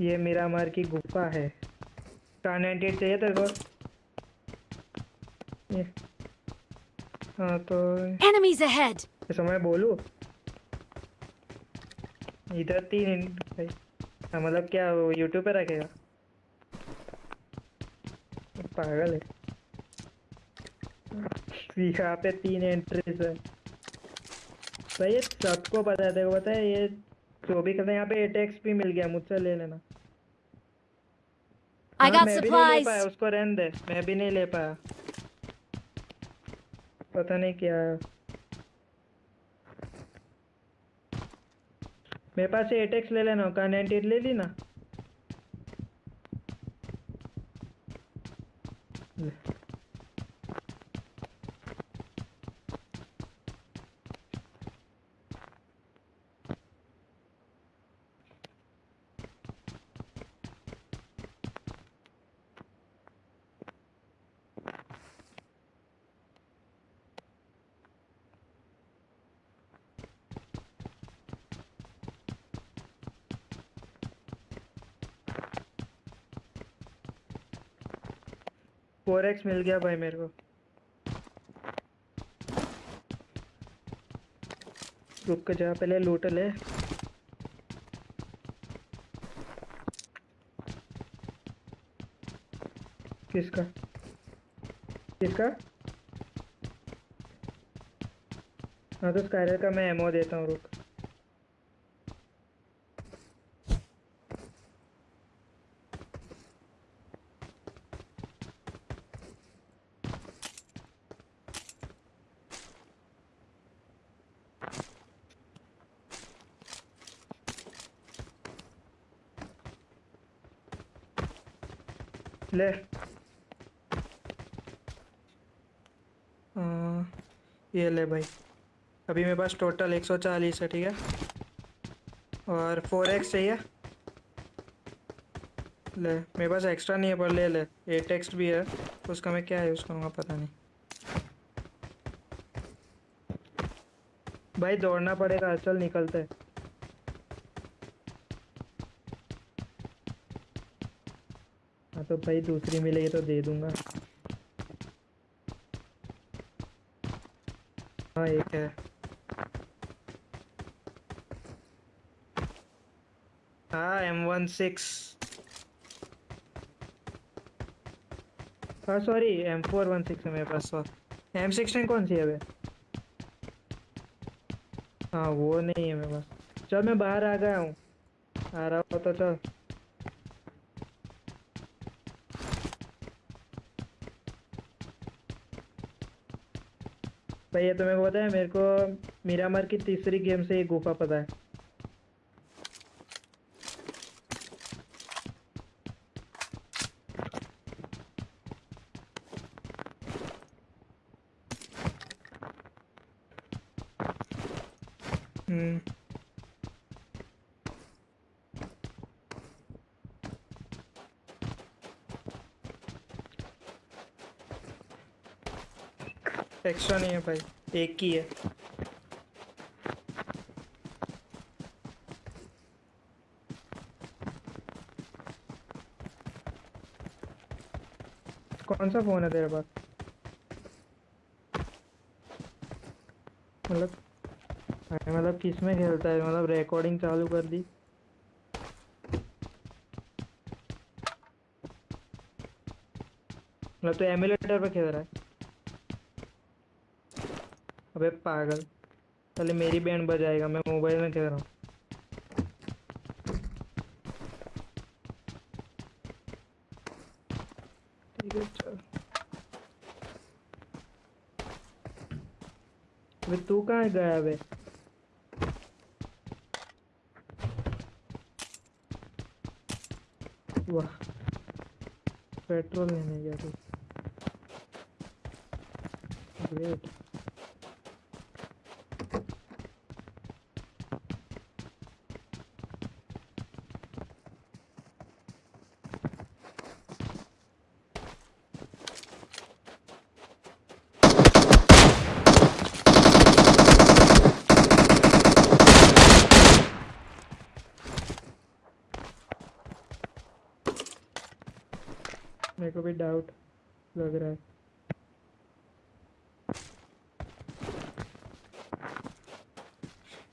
ये मिरामार की गुफा है। कार नाइनटी चाहिए तेरे को? हाँ तो Enemies ahead! ऐसा मैं बोलूँ? इधर तीन भाई हाँ, मतलब क्या वो यूट्यूब पे रखेगा? पागल है। यहाँ पे तीन एंट्रीज है। भाई ये सबको पता है। देखो पता है ये जो भी करते हैं यहाँ पे एटेक्स भी मिल गया मुझसे ले लेना। I got मैं supplies! पाया उसको रहने दे मैं भी नहीं ले पाया पता नहीं क्या मेरे पास एटेक्स ले लेना का नाइनटी ले ली ना ले। फोर एक्स मिल गया भाई मेरे को। रुक के जा पहले लूट ले। किसका? किसका? हाँ तो स्काइलर का मैं एमओ देता हूँ, रुक। ले। हाँ, ये ले भाई। अभी मेरे पास टोटल 140 है ठीक है? और 4x चाहिए? ले मेरे पास एक्स्ट्रा नहीं है पर ले ले। ए टेक्स्ट भी है। उसका मैं क्या यूज़ करूँगा पता नहीं। भाई दौड़ना पड़ेगा चल निकलते। हैं। तो भाई दूसरी मिलेगी तो दे दूँगा। हाँ एक है। हाँ एम वन सिक्स हाँ sorry M four one six है मेरे पास एम सिक्सटीन कौन सी है अबे? हाँ वो नहीं है मेरे पास। चल, मैं बाहर आ गया हूँ। आ रहा हो तो चल। भाई, ये तुम्हें को पता है, मेरे को मीरामर की तीसरी गेम से ये गुफा पता है। एक्स्ट्रा नहीं है भाई, एक ही है। कौन सा फ़ोन है तेरे पास? मतलब मतलब किसमें खेलता है? मतलब रिकॉर्डिंग चालू कर दी। मतलब तो एमुलेटर पे खेल रहा है? अबे पागल। पहले मेरी बैंड बजाएगा, मैं मोबाइल में खेल रहा हूँ। अबे तू कहाँ गया बे वाह, पेट्रोल लेने गया तू। ग्रेट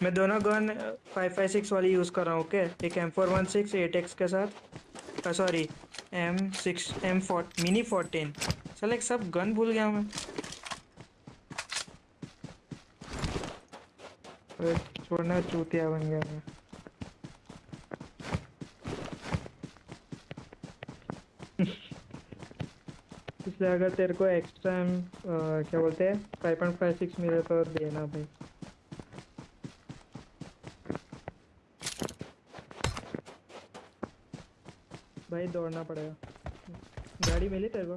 मैं दोनों गन फाइव फाइव सिक्स वाली यूज़ कर रहा हूँ ओके एक M four one six eight X के साथ। Sorry M six M four mini fourteen चल, एक सब गन भूल गया मैं। छोड़ना, चूतिया बन गया मैं। इसलिए अगर तेरे को एक्स्ट्रा क्या बोलते हैं फाइव पॉइंट फाइव सिक्स मिले तो देना भाई। भाई दौड़ना पड़ेगा। गाड़ी मिली तेरे को?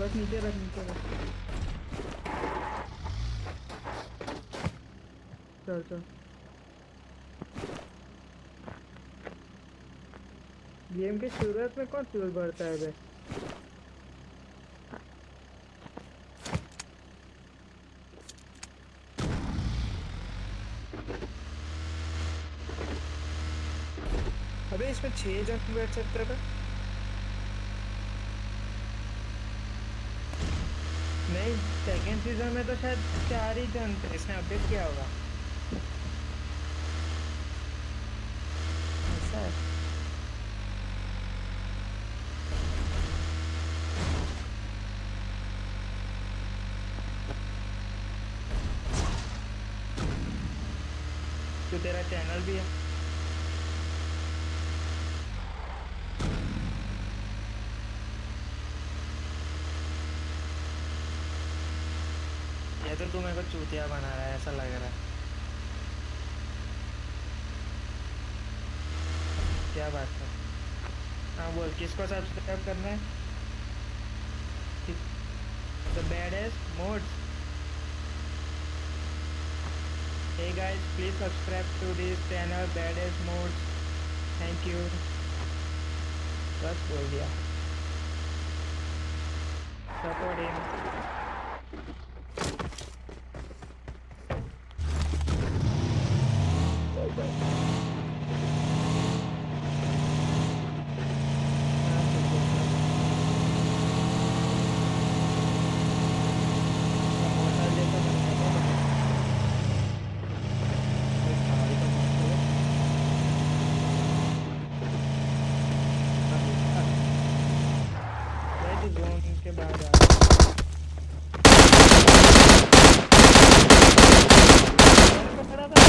बस नीचे रख नीचे रख। चल चल। गेम के शुरुआत में कौन फ्यूल भरता है बे अबे इसमें छह जन बैठ सकते हैं नहीं सेकंड सीज़न में तो शायद चार ही जन इसने अपडेट किया होगा ऐसा है तो तेरा चैनल भी है ये तो मेरे को चूतिया बना रहा है ऐसा लग रहा है क्या बात है हाँ बोल किसको सब्सक्राइब करना है the baddest mods Hey guys, please subscribe to this channel Badass Modes. Thank you. बस बोल दिया Support him. मोटर जैसा बनता है जोन के बाद आ खड़ा था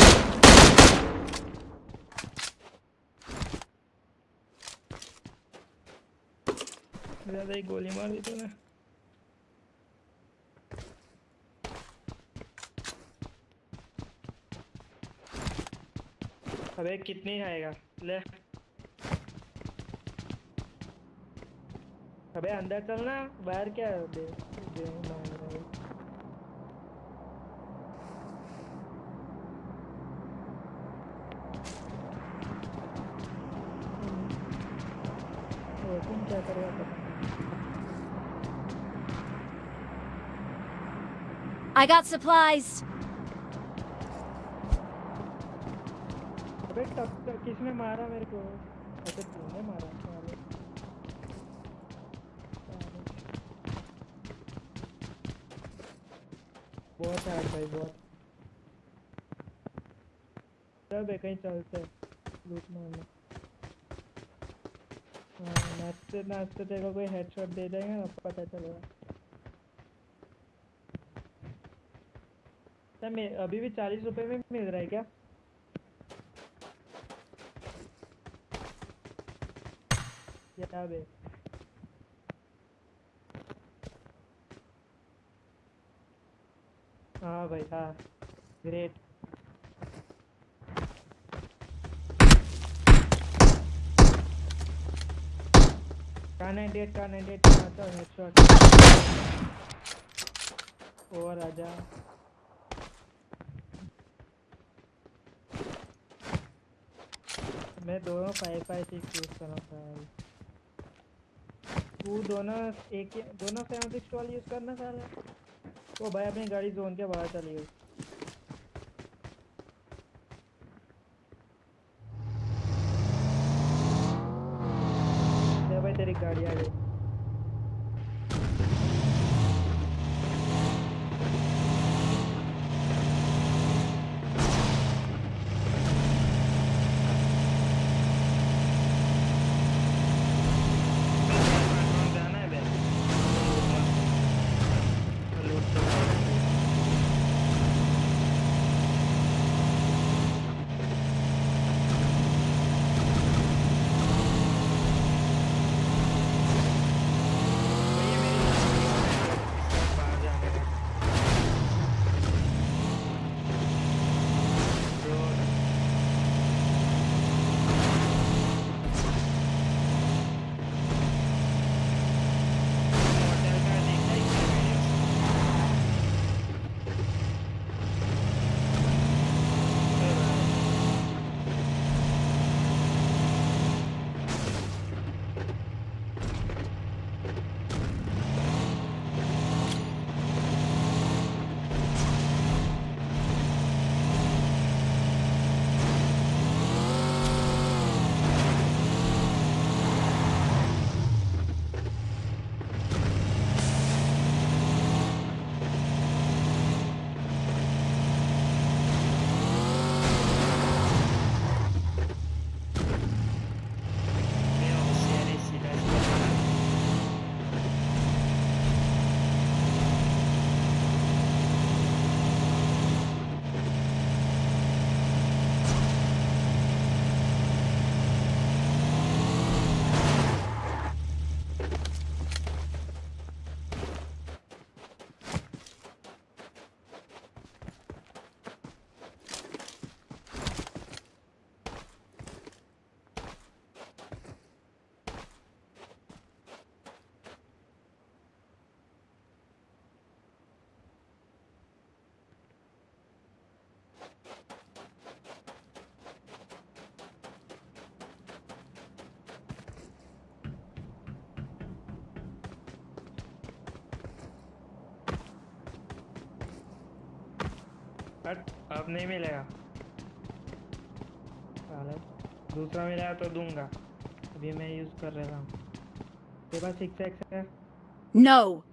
ज़्यादा ही गोली मार दी तूने। अबे कितनी खाएगा? ले। अबे अंदर चलना बाहर क्या दे, दे तुम क्या करेगा पता I got supplies. अबे टक्कर किसने मारा मेरे को अच्छा तूने मारा साले। साले। बहुत हार्ड भाई, बहुत सब है कहीं चलते हैं लूट मारने हाँ नाचते नाचते तेरे को कोई हेडशॉट दे देंगे ना पता चलेगा सर अभी भी चालीस रुपए में मिल रहा है क्या? क्या बे? हाँ भाई हाँ। ग्रेट 98 कार 98 का आता हेडशॉट और आजा। मैं दोनों फाइव फाइव सिक्स यूज़ कर रहा था तू दोनों एक दोनों सेवन सिक्स वाली यूज़ करना सारा तो भाई, अपनी गाड़ी जोन के बाहर चली गई। हट अब नहीं मिलेगा। दूसरा मिलेगा तो दूँगा। अभी मैं यूज़ कर रहा हूँ। तेरे पास सिक्स एक्स है? No.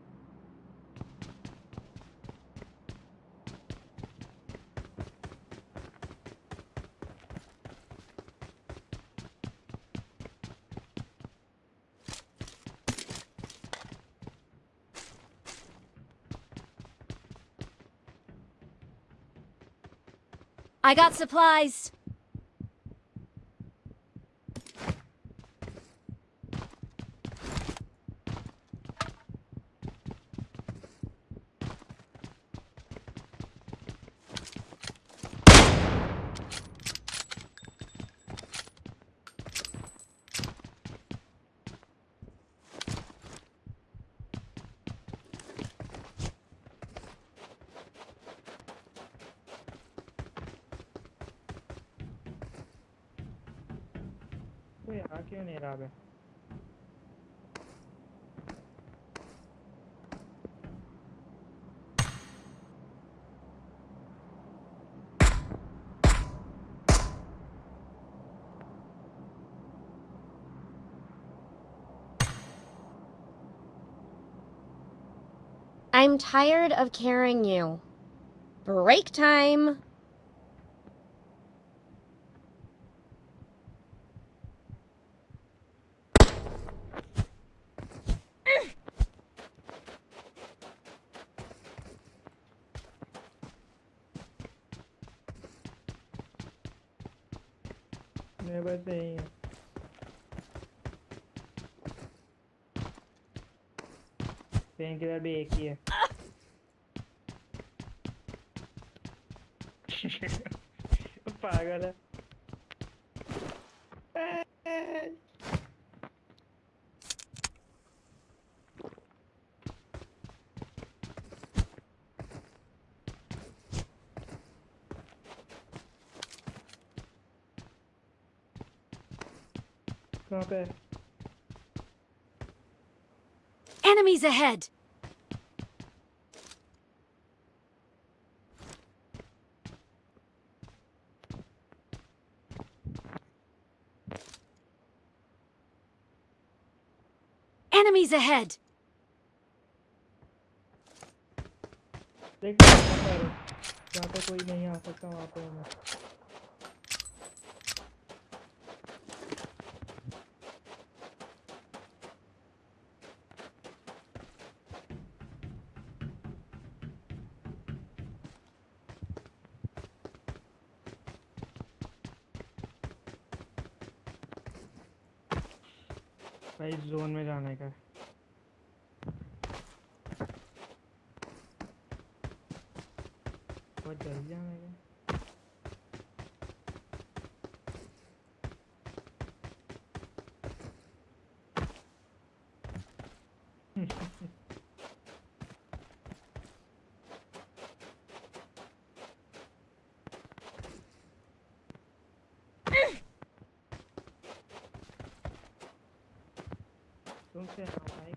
I got supplies. कोई आ क्यों नहीं रहा बे I'm tired of carrying you. Break time. मेरे पास यही है पेन किलर भी एक ही है पागल है कहाँ पे Enemies ahead! Enemies ahead! देख जहाँ पे कोई नहीं आ सकता वहाँ पे हूँ भाई जोन में जाने का। बहुत जल्दी जाने का है। तुमसे हाँ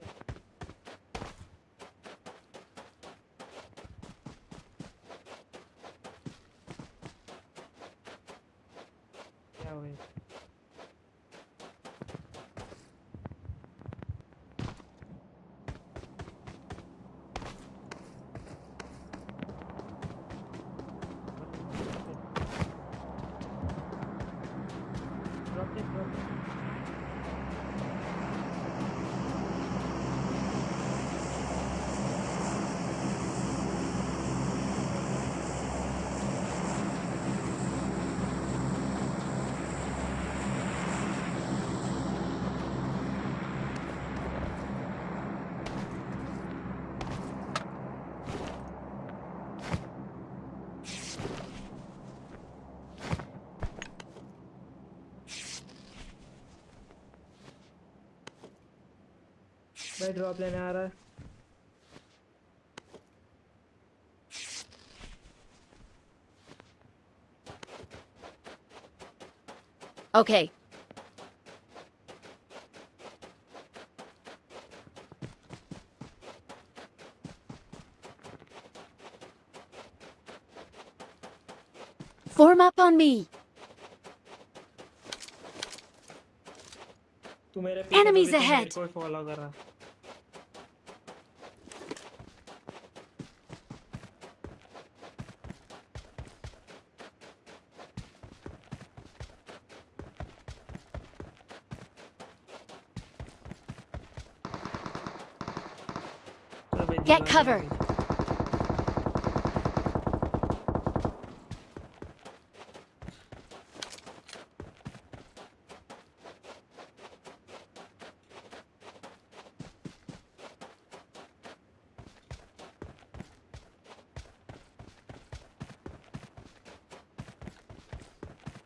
भाई ड्रॉप लेने आ रहा है Okay. Form up on me. तू मेरे पीछे तो Enemies भी तू मेरे ahead. दीवार cover.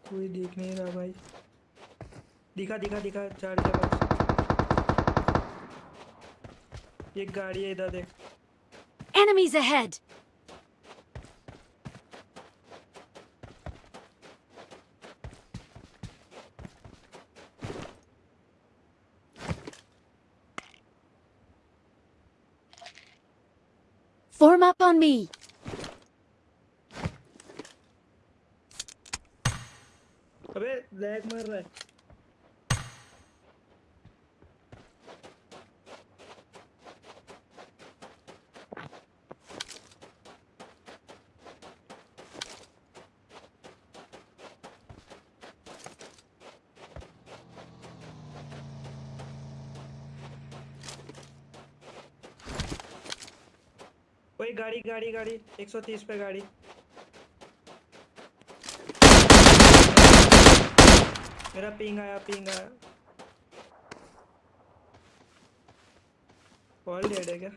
कोई देख नहीं रहा भाई। दिखा दिखा दिखा चार के पास एक गाड़ी है इधर देख। Enemies ahead. Form up on me. गाड़ी गाड़ी गाड़ी। 130 पे गाड़ी। मेरा पिंग आया पिंग आया। कॉल डेड है क्या?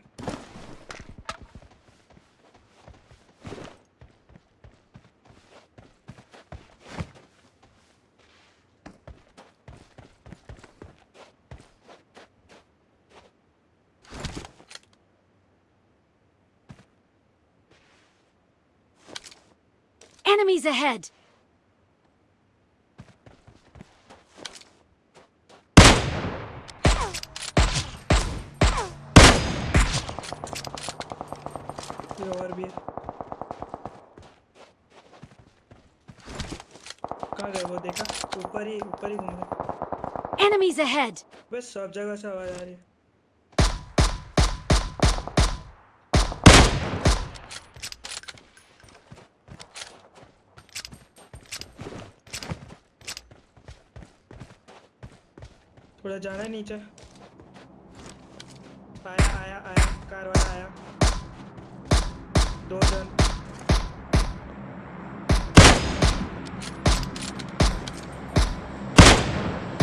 Enemies ahead! और भी है कहाँ गया वो देखा ऊपर ही ऊपर ही घूम रहा एनिमीज अहेड बस सब जगह से आवाज आ रही है थोड़ा जाना है नीचे। आया आया आया कार वाला आया। दो जन।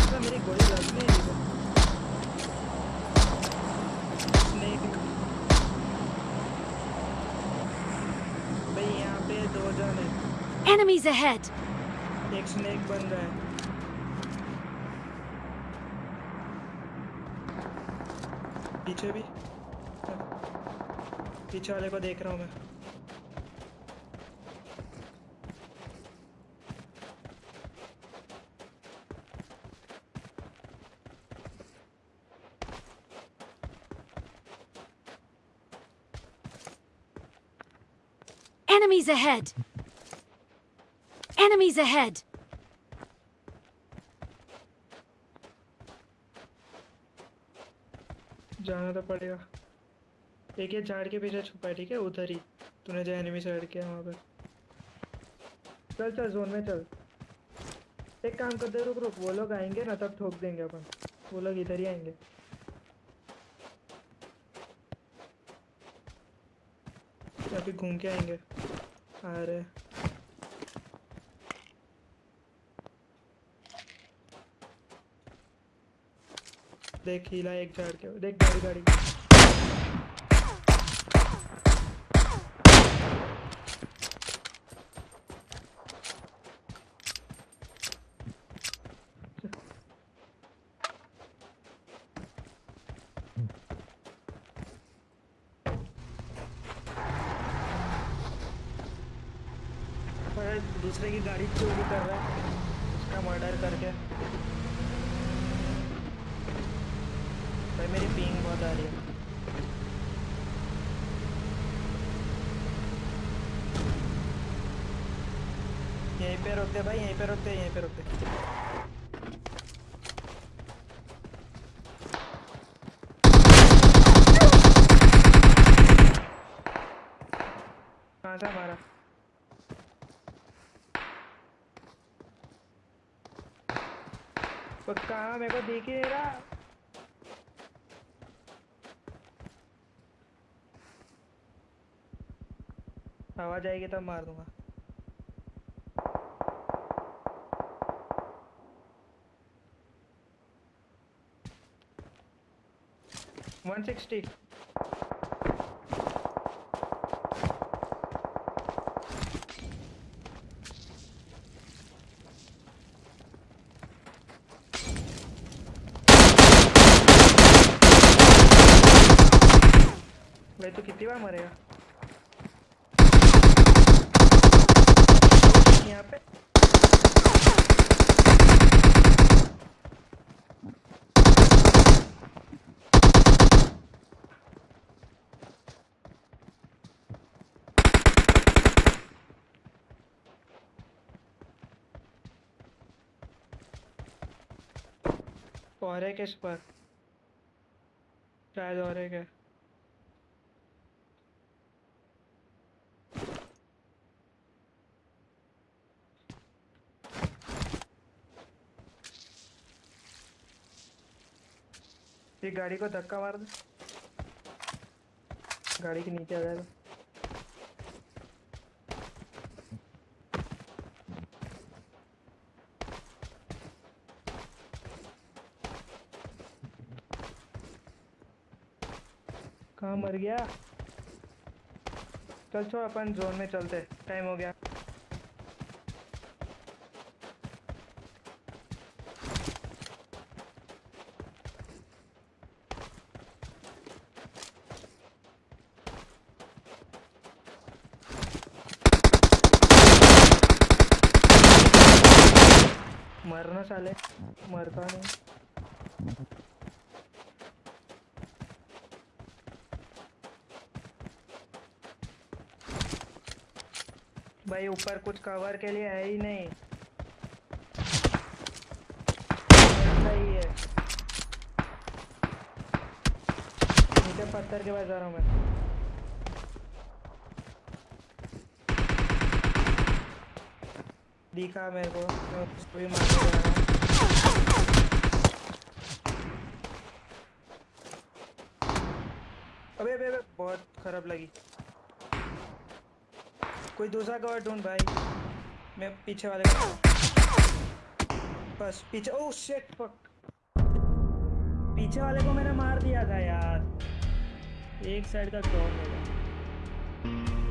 अबे मेरी गोली लग नहीं स्नेक भाई यहाँ पे दो जन है। Enemies ahead! एक स्नेक बन रहा है। पीछे भी पीछे वाले को देख रहा हूँ मैं Enemies ahead! Enemies ahead! जाना तो पड़ेगा। एक ये झाड़ के पीछे छुपा है, ठीक है? उधर ही। तूने जो एनिमी साइड किया वहाँ पर चल चल जोन में चल। एक काम करते, रुक रुक। वो लोग आएँगे ना, तब ठोक देंगे अपन। वो लोग इधर ही आएँगे। अभी घूम के आएँगे। आ देख, हिला एक झाड़ के देख, गाड़ी गाड़ी। दूसरे की गाड़ी चोरी कर रहा है। उसका मर्डर करके भाई मेरी पिंग बहुत आ रही है यहीं पे रोक दे भाई, यहीं पे रोक दे यहीं पे रोक दे कहाँ मेरे को दिख ही रहा। आवाज़ आएगी तब मार दूँगा। वन सिक्सटी भाई तू कितनी बार मरेगा यहाँ पे और है किस पर? शायद और है ये गाड़ी को धक्का मार दे। गाड़ी के नीचे आ जाएगा कहाँ मर गया। चल छोड़ अपन जोन में चलते। टाइम हो गया मरना साले मरता नहीं भाई, ऊपर कुछ कवर के लिए है ही नहीं। ही है। नीचे पत्थर के पास जा रहा हूँ मैं। दिखा मेरे को भी मारने रहा हूँ। अबे अबे अबे, बहुत खराब लगी। कोई दूसरा कवर ढूंढ भाई। मैं पीछे वाले बस पीछे ओह शिट फक पीछे वाले को मैंने मार दिया था यार। एक साइड का कवर गया।